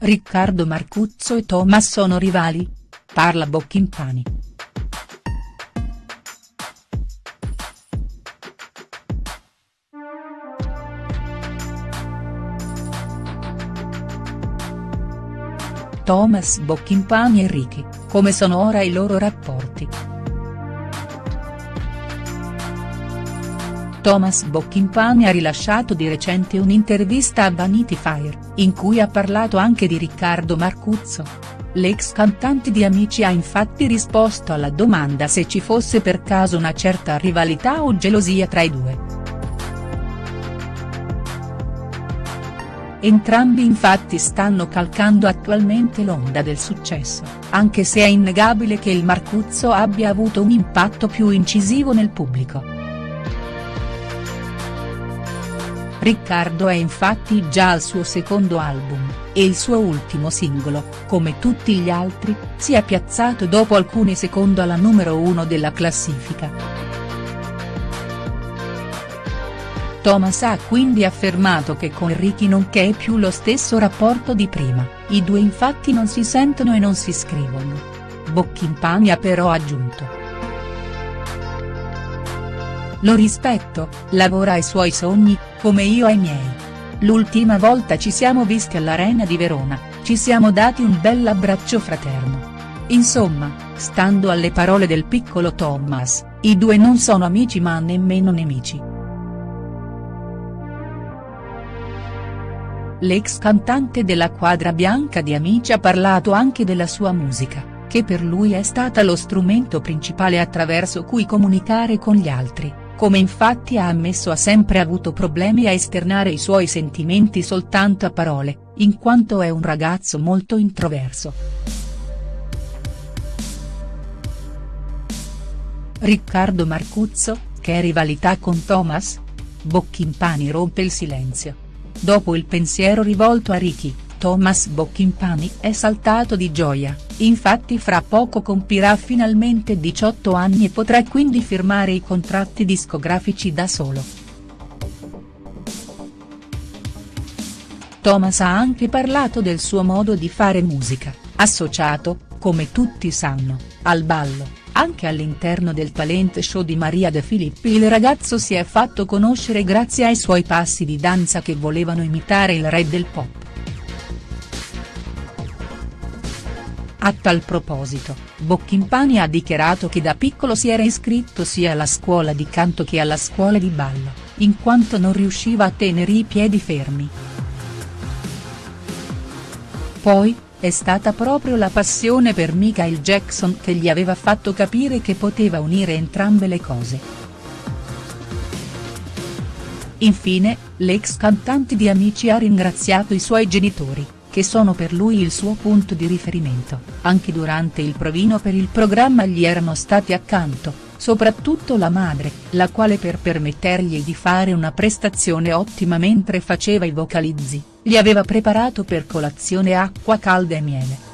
Riccardo Marcuzzo e Thomas sono rivali? Parla Bocchimpani. Thomas Bocchimpani e Ricky, come sono ora i loro rapporti?. Thomas Bocchimpani ha rilasciato di recente un'intervista a Vanity Fair, in cui ha parlato anche di Riccardo Marcuzzo. L'ex cantante di Amici ha infatti risposto alla domanda se ci fosse per caso una certa rivalità o gelosia tra i due. Entrambi infatti stanno calcando attualmente l'onda del successo, anche se è innegabile che il Marcuzzo abbia avuto un impatto più incisivo nel pubblico. Riccardo è infatti già al suo secondo album, e il suo ultimo singolo, come tutti gli altri, si è piazzato dopo alcuni secondi alla numero uno della classifica. Thomas ha quindi affermato che con Ricky non c'è più lo stesso rapporto di prima, i due infatti non si sentono e non si scrivono. Bocchimpani ha però aggiunto. Lo rispetto, lavora ai suoi sogni, come io ai miei. L'ultima volta ci siamo visti all'Arena di Verona, ci siamo dati un bel abbraccio fraterno. Insomma, stando alle parole del piccolo Thomas, i due non sono amici ma nemmeno nemici. L'ex cantante della quadra bianca di Amici ha parlato anche della sua musica, che per lui è stata lo strumento principale attraverso cui comunicare con gli altri come infatti ha ammesso ha sempre avuto problemi a esternare i suoi sentimenti soltanto a parole, in quanto è un ragazzo molto introverso. Riccardo Marcuzzo, che rivalità con Thomas? Bocchimpani rompe il silenzio. Dopo il pensiero rivolto a Ricky, Thomas Bocchimpani è saltato di gioia, infatti fra poco compirà finalmente 18 anni e potrà quindi firmare i contratti discografici da solo. Thomas ha anche parlato del suo modo di fare musica, associato, come tutti sanno, al ballo, anche all'interno del talent show di Maria De Filippi il ragazzo si è fatto conoscere grazie ai suoi passi di danza che volevano imitare il re del pop. A tal proposito, Bocchimpani ha dichiarato che da piccolo si era iscritto sia alla scuola di canto che alla scuola di ballo, in quanto non riusciva a tenere i piedi fermi. Poi, è stata proprio la passione per Michael Jackson che gli aveva fatto capire che poteva unire entrambe le cose. Infine, l'ex cantante di Amici ha ringraziato i suoi genitori che sono per lui il suo punto di riferimento, anche durante il provino per il programma gli erano stati accanto, soprattutto la madre, la quale per permettergli di fare una prestazione ottima mentre faceva i vocalizzi, gli aveva preparato per colazione acqua calda e miele.